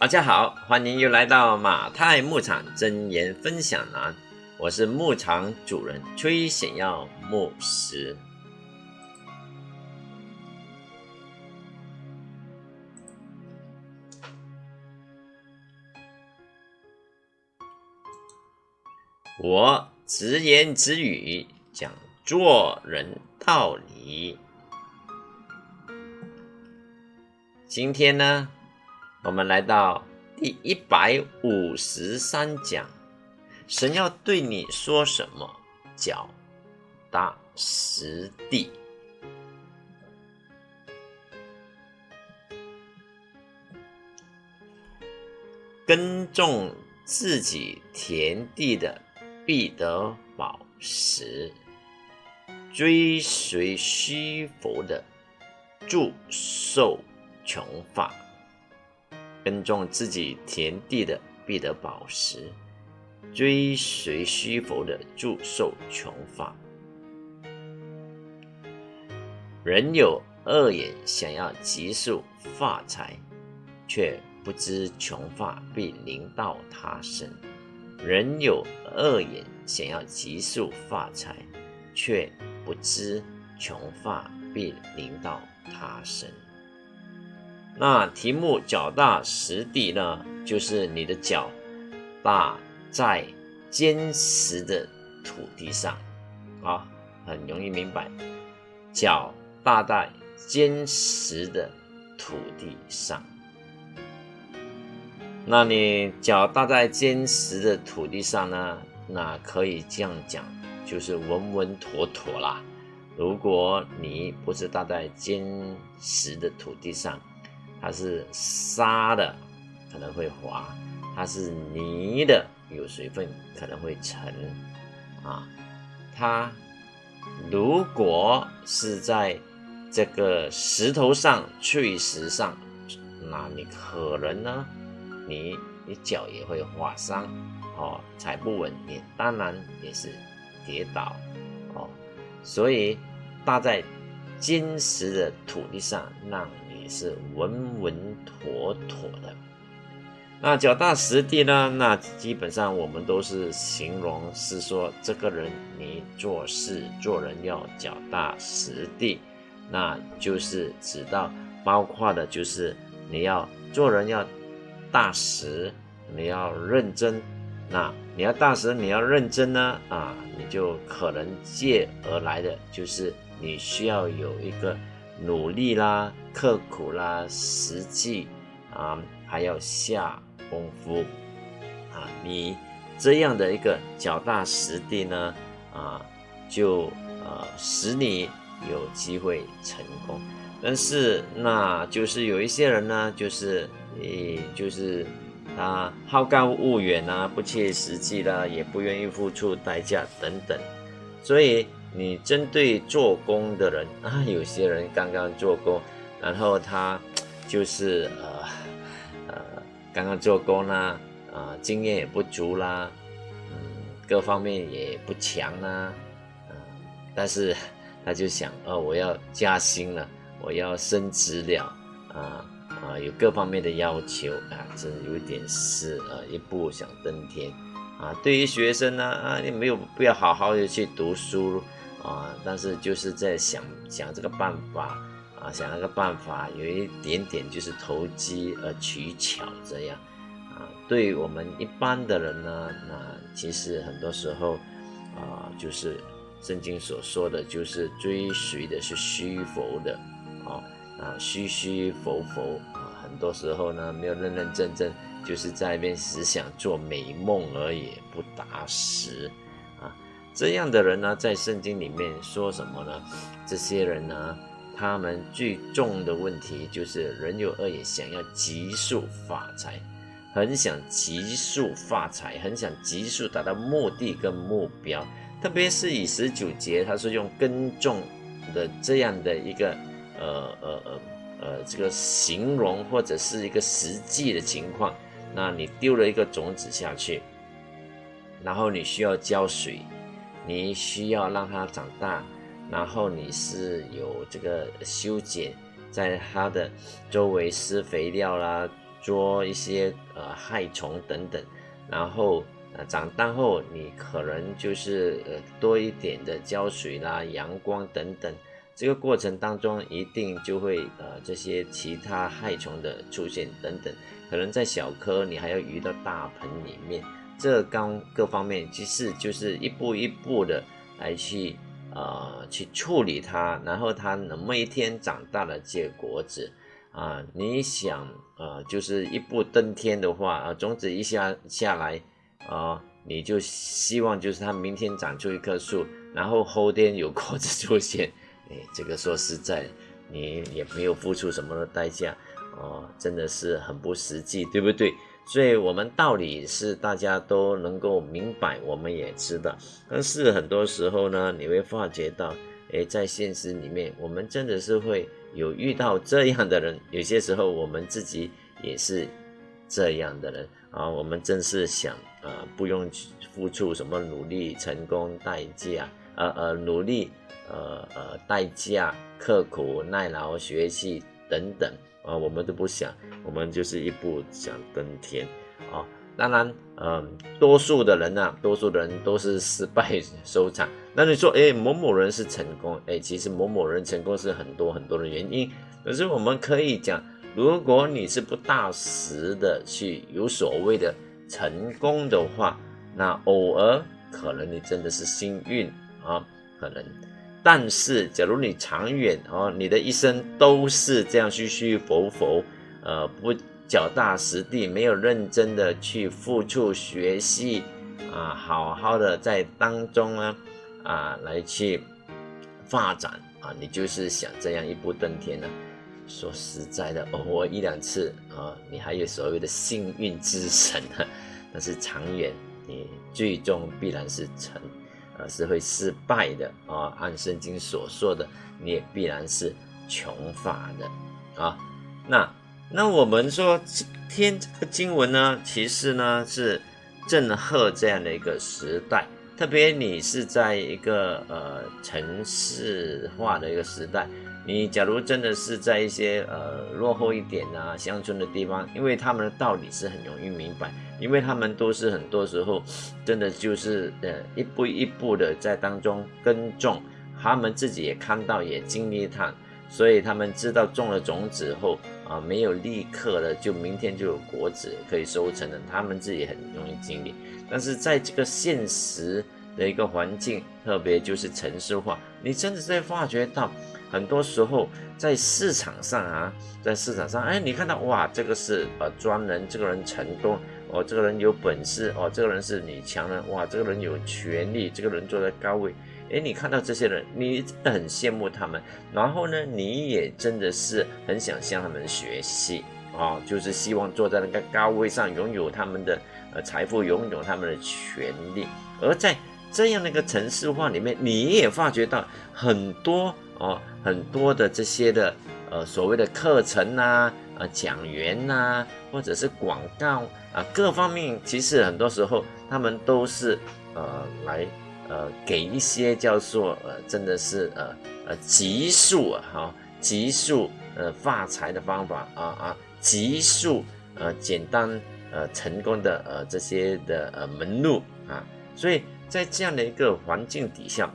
大家好，欢迎又来到马太牧场真言分享栏，我是牧场主人崔显耀牧师。我直言直语讲做人道理。今天呢？我们来到第一百五十三讲，神要对你说什么？脚踏实地，耕种自己田地的必得饱食，追随虚浮的祝受穷乏。耕种自己田地的必得饱食，追随虚浮的祝受穷乏。人有恶眼，想要急速发财，却不知穷发必临到他身。人有恶眼，想要急速发财，却不知穷发必临到他身。那题目脚踏实地呢，就是你的脚踏在坚实的土地上，啊，很容易明白，脚踏在坚实的土地上。那你脚踏在坚实的土地上呢？那可以这样讲，就是稳稳妥妥啦。如果你不是踏在坚实的土地上，它是沙的，可能会滑；它是泥的，有水分可能会沉。啊，它如果是在这个石头上、碎石上，那你可能呢，你你脚也会划伤，哦，踩不稳，你当然也是跌倒，哦，所以搭在坚实的土地上，让你。是稳稳妥妥的。那脚踏实地呢？那基本上我们都是形容是说，这个人你做事做人要脚踏实地，那就是指到包括的就是你要做人要大实，你要认真。那你要大实，你要认真呢？啊，你就可能借而来的就是你需要有一个。努力啦，刻苦啦，实际啊，还要下功夫啊。你这样的一个脚踏实地呢，啊，就呃使你有机会成功。但是那就是有一些人呢，就是诶，就是他好高骛远啊，不切实际啦，也不愿意付出代价等等，所以。你针对做工的人 啊，有些人刚刚做工，然后他就是呃呃刚刚做工啦，啊经验也不足啦，嗯各方面也不强啦，嗯但是 他就想哦我要加薪了，我要升职了，啊啊有各方面的要求啊，这有点是呃一步想登天啊。对于学生呢啊你没有必要好好的去读书。啊，但是就是在想想这个办法啊，想那个办法，有一点点就是投机而取巧这样啊。对我们一般的人呢，那其实很多时候啊，就是圣经所说的就是追随的是虚浮的啊啊，虚虚浮浮啊，很多时候呢没有认认真真，就是在一边只想做美梦而已，不达实。这样的人呢，在圣经里面说什么呢？这些人呢，他们最重的问题就是人有恶也想要急速发财，很想急速发财，很想急速达到目的跟目标。特别是以十九节，他是用耕种的这样的一个呃呃呃呃这个形容或者是一个实际的情况。那你丢了一个种子下去，然后你需要浇水。你需要让它长大，然后你是有这个修剪，在它的周围施肥料啦，捉一些呃害虫等等，然后呃长大后你可能就是呃多一点的浇水啦、阳光等等，这个过程当中一定就会呃这些其他害虫的出现等等，可能在小颗你还要移到大盆里面，这刚各方面其实就是一步一步的来去呃去处理它，然后它能么一天长大了结果子。啊，你想，呃，就是一步登天的话，啊，种子一下下来，啊，你就希望就是它明天长出一棵树，然后后天有果子出现，哎，这个说实在，你也没有付出什么的代价，哦，真的是很不实际，对不对？所以，我们道理是大家都能够明白，我们也知道，但是很多时候呢，你会发觉到，哎，在现实里面，我们真的是会。有遇到这样的人，有些时候我们自己也是这样的人啊。我们真是想啊，不用付出什么努力、成功代价，呃呃，努力，呃呃，代价、刻苦耐劳、学习等等啊，我们都不想，我们就是一步想登天啊。当然，嗯，多数的人呢，多数人都是失败收场。那你说，哎，某某人是成功，哎，其实某某人成功是很多很多的原因。可是我们可以讲，如果你是不大实的去有所谓的成功的话，那偶尔可能你真的是幸运啊，可能。但是假如你长远哦，你的一生都是这样虚虚浮浮，呃，不。脚踏实地，没有认真的去付出学习啊，好好的在当中呢啊来去发展啊，你就是想这样一步登天呢？说实在的，偶尔一两次啊，你还有所谓的幸运之神呢，但是长远你最终必然是成，呃是会失败的啊。按圣经所说的，你也必然是穷乏的啊。那。那我们说天这个经文呢，其实呢是震赫这样的一个时代，特别你是在一个呃城市化的一个时代，你假如真的是在一些呃落后一点啊乡村的地方，因为他们的道理是很容易明白，因为他们都是很多时候真的就是呃一步一步的在当中耕种，他们自己也看到也经历它，所以他们知道种了种子后。啊，没有立刻的就明天就有果子可以收成的，他们自己很容易经历。但是在这个现实的一个环境，特别就是城市化，你真的在发觉到，很多时候在市场上啊，在市场上，哎，你看到哇，这个是呃专人，这个人成功，哦，这个人有本事，哦，这个人是女强人，哇，这个人有权利，这个人坐在高位。哎，你看到这些人，你很羡慕他们，然后呢，你也真的是很想向他们学习啊，就是希望坐在那个高位上，拥有他们的呃财富，拥有他们的权利。而在这样的一个城市化里面，你也发觉到很多哦，很多的这些的呃所谓的课程呐，呃讲员呐，或者是广告啊，各方面，其实很多时候他们都是呃来。呃，给一些叫做呃，真的是呃呃急速啊，哈，急速呃发财的方法啊啊，急速呃简单呃成功的呃这些的呃门路啊，所以在这样的一个环境底下，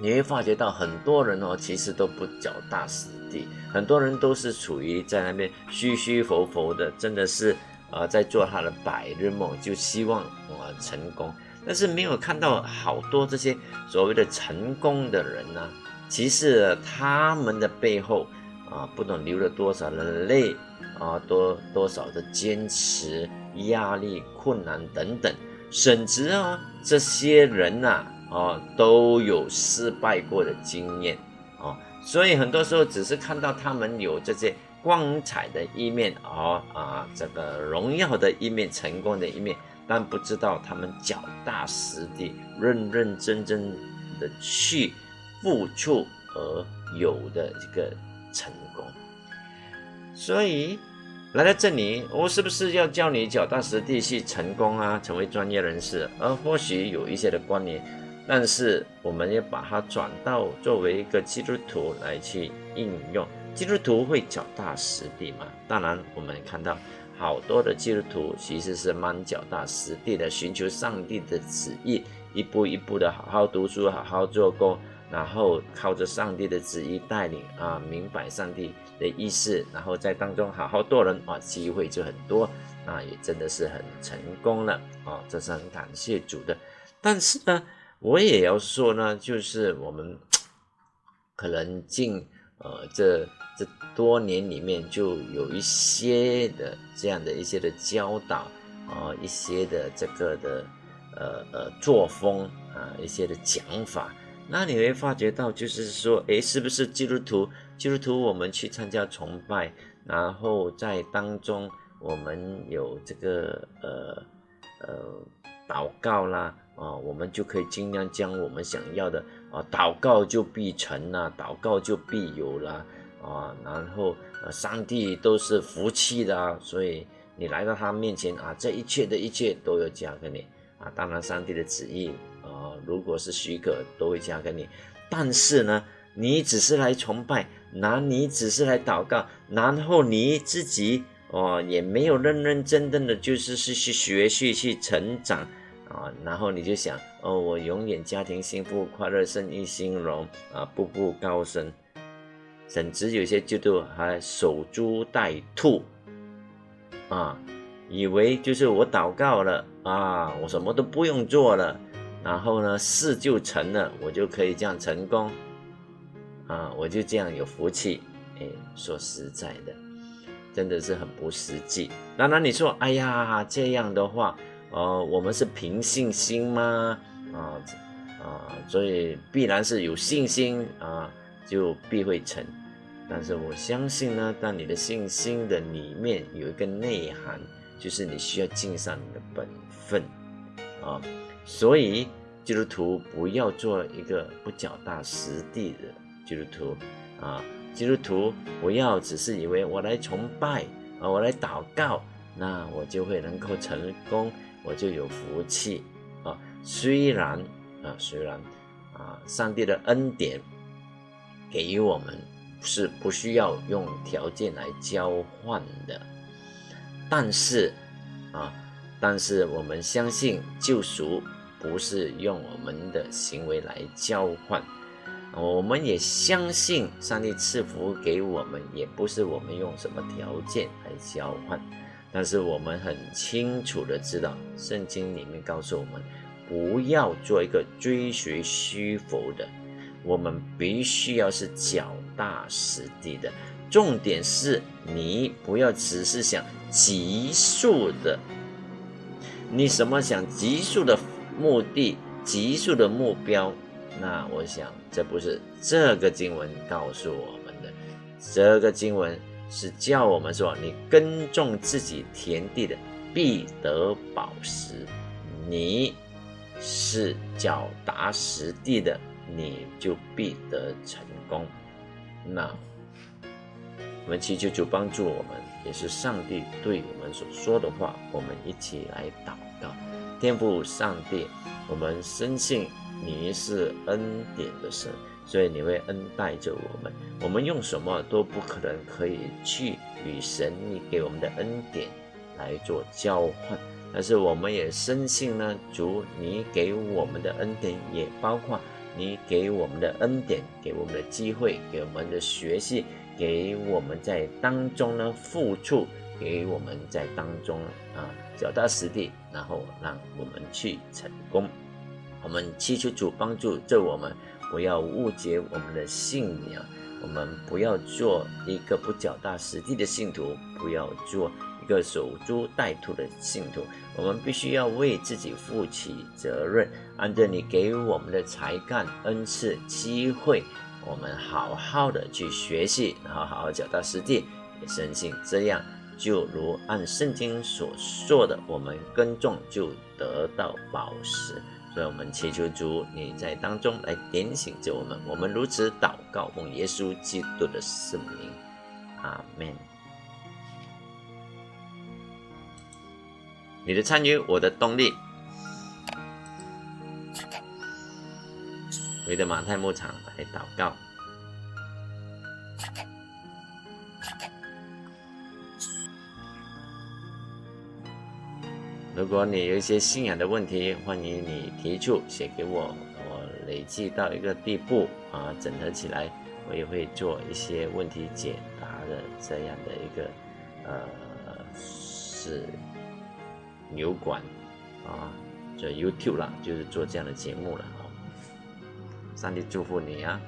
你会发觉到很多人哦，其实都不脚踏实地，很多人都是处于在那边虚虚浮浮的，真的是呃在做他的百日梦，就希望我成功。但是没有看到好多这些所谓的成功的人呢，其实他们的背后啊，不懂流了多少的泪啊，多多少的坚持、压力、困难等等，甚至啊，这些人呐啊，都有失败过的经验啊，所以很多时候只是看到他们有这些光彩的一面啊啊，这个荣耀的一面、成功的一面。但不知道他们脚踏实地、认认真真的去付出而有的一个成功，所以来到这里，我是不是要教你脚踏实地去成功啊？成为专业人士？而或许有一些的观念，但是我们要把它转到作为一个基督徒来去应用。基督徒会脚踏实地吗？当然，我们看到。好多的基督徒其实是蛮脚踏实地的，寻求上帝的旨意，一步一步的好好读书，好好做工，然后靠着上帝的旨意带领啊，明白上帝的意思，然后在当中好好做人啊，机会就很多，那也真的是很成功了啊，这是很感谢主的。但是呢，我也要说呢，就是我们可能近呃这。这多年里面就有一些的这样的一些的教导啊，一些的这个的呃呃作风啊，一些的讲法，那你会发觉到就是说，诶，是不是基督徒？基督徒我们去参加崇拜，然后在当中我们有这个呃呃祷告啦啊，我们就可以尽量将我们想要的啊，祷告就必成啦，祷告就必有啦。啊，然后呃，上帝都是福气的啊，所以你来到他面前啊，这一切的一切都要加给你啊。当然，上帝的旨意啊，如果是许可，都会加给你。但是呢，你只是来崇拜，那你只是来祷告，然后你自己哦，也没有认认真真的，就是是去学习去成长啊。然后你就想哦，我永远家庭幸福快乐，生意兴隆啊，步步高升。甚至有些基督还守株待兔，啊，以为就是我祷告了啊，我什么都不用做了，然后呢事就成了，我就可以这样成功，啊，我就这样有福气。哎，说实在的，真的是很不实际。那那你说，哎呀，这样的话，呃，我们是凭信心吗？啊啊，所以必然是有信心啊，就必会成。但是我相信呢，当你的信心的里面有一个内涵，就是你需要尽上你的本分啊。所以基督徒不要做一个不脚踏实地的基督徒啊。基督徒不要只是以为我来崇拜啊，我来祷告，那我就会能够成功，我就有福气啊。虽然啊，虽然啊，上帝的恩典给予我们。是不需要用条件来交换的，但是啊，但是我们相信救赎不是用我们的行为来交换，我们也相信上帝赐福给我们，也不是我们用什么条件来交换，但是我们很清楚的知道，圣经里面告诉我们，不要做一个追随虚浮的。我们必须要是脚踏实地的，重点是你不要只是想急速的，你什么想急速的目的、急速的目标？那我想这不是这个经文告诉我们的，这个经文是叫我们说，你耕种自己田地的必得饱食，你是脚踏实地的。你就必得成功。那我们祈求主帮助我们，也是上帝对我们所说的话。我们一起来祷告，天父上帝，我们深信你是恩典的神，所以你会恩待着我们。我们用什么都不可能可以去与神你给我们的恩典来做交换，但是我们也深信呢，主你给我们的恩典也包括。你给我们的恩典，给我们的机会，给我们的学习，给我们在当中呢付出，给我们在当中啊脚踏实地，然后让我们去成功。我们祈求主帮助这我们，不要误解我们的信仰，我们不要做一个不脚踏实地的信徒，不要做一个守株待兔的信徒。我们必须要为自己负起责任，按照你给予我们的才干、恩赐、机会，我们好好的去学习，然后好好脚踏实地，也深信这样就如按圣经所说的，我们耕种就得到宝石。所以，我们祈求主你在当中来点醒着我们，我们如此祷告，奉耶稣基督的圣名，阿门。你的参与，我的动力。为的马太牧场来祷告。如果你有一些信仰的问题，欢迎你提出写给我，我累积到一个地步啊，整合起来，我也会做一些问题解答的这样的一个呃是牛馆啊，就 YouTube 了，就是做这样的节目了啊。上帝祝福你啊！